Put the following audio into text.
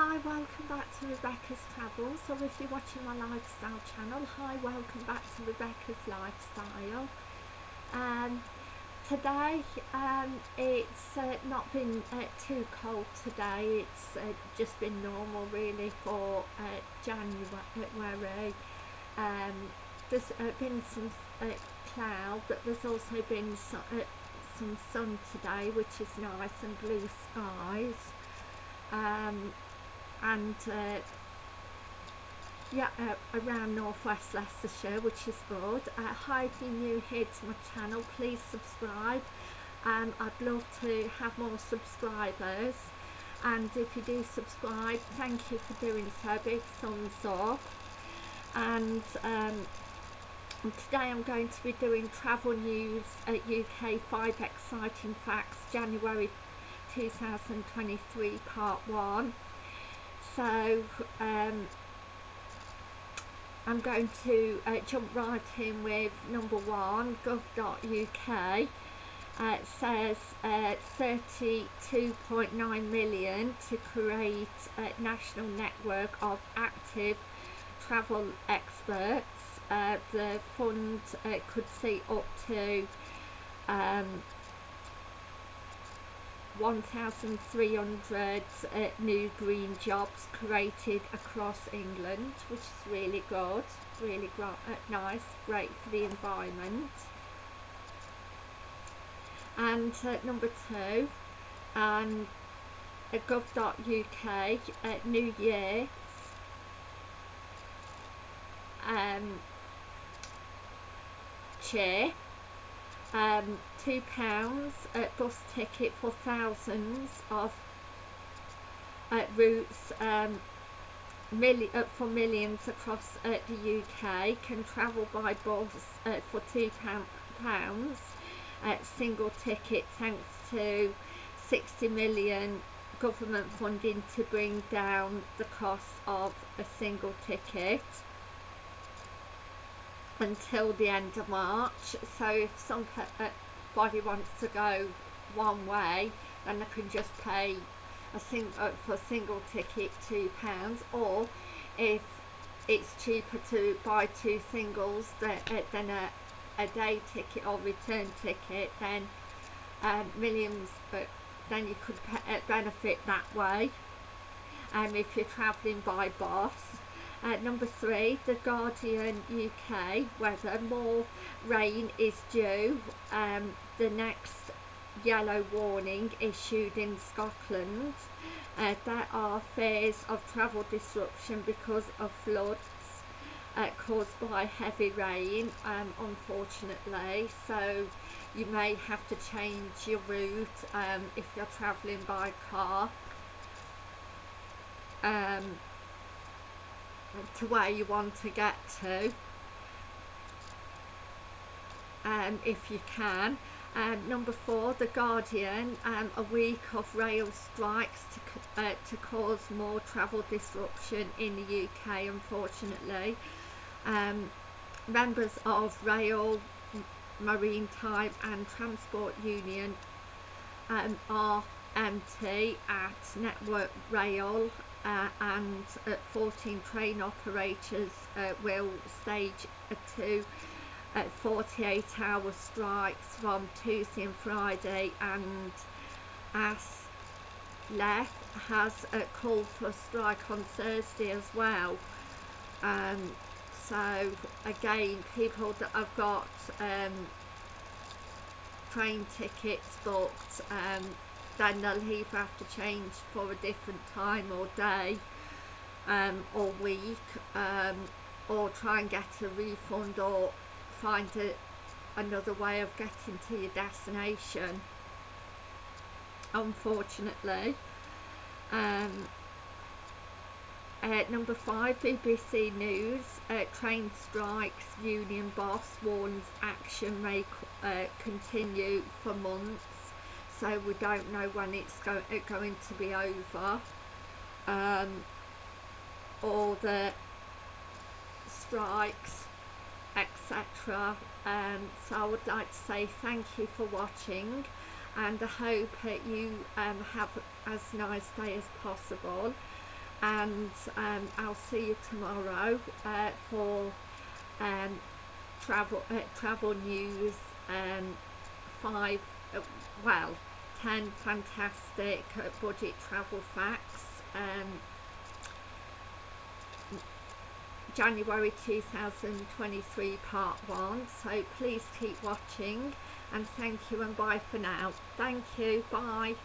Hi, welcome back to Rebecca's Travels, or if you're watching my lifestyle channel, hi, welcome back to Rebecca's Lifestyle. Um, today, um, it's uh, not been uh, too cold today, it's uh, just been normal really for uh, January. Um, there's uh, been some uh, cloud, but there's also been some, some sun today, which is nice, and blue skies. Um, and uh, yeah uh, around northwest Leicestershire which is good. Uh, hi if you're new here to my channel please subscribe. Um, I'd love to have more subscribers. And if you do subscribe thank you for doing so big thumbs up. And um, today I'm going to be doing travel news at UK 5 exciting facts January 2023 part 1 so um, I'm going to uh, jump right in with number one gov.uk uh, it says uh, 32.9 million to create a national network of active travel experts. Uh, the fund uh, could see up to um, 1,300 uh, new green jobs created across England, which is really good, really uh, nice, great for the environment. And uh, number two, um, gov.uk, uh, New Year, um, chair um, two pounds at bus ticket for thousands of uh, routes um, uh, for millions across uh, the UK can travel by bus uh, for two pound, pounds at single ticket thanks to 60 million government funding to bring down the cost of a single ticket until the end of March. So if somebody wants to go one way then they can just pay a sing uh, for a single ticket two pounds or if it's cheaper to buy two singles uh, than a, a day ticket or return ticket then um, millions but then you could uh, benefit that way. Um, if you're travelling by bus uh, number three, The Guardian UK weather. More rain is due. Um, the next yellow warning issued in Scotland. Uh, there are fears of travel disruption because of floods uh, caused by heavy rain, um, unfortunately. So you may have to change your route um, if you're travelling by car. Um, to where you want to get to um, if you can. Um, number four The Guardian um, a week of rail strikes to, uh, to cause more travel disruption in the UK unfortunately. Um, members of rail maritime and transport union um, RMT at Network Rail uh, and uh, 14 train operators uh, will stage two 48 hour strikes from Tuesday and Friday. And as ASLEF has a call for a strike on Thursday as well. Um, so again people that have got um, train tickets booked um, then they'll either have to change for a different time or day um, or week um, or try and get a refund or find a, another way of getting to your destination unfortunately. Um, uh, number five BBC News uh, train strikes union boss warns action may uh, continue for months so we don't know when it's go uh, going to be over. Um, or the strikes etc um, so I would like to say thank you for watching and I hope that you um, have as nice day as possible. And um, I'll see you tomorrow uh, for um, travel uh, travel news um, five uh, well 10 fantastic budget travel facts. Um, January 2023 part 1 so please keep watching and thank you and bye for now. Thank you bye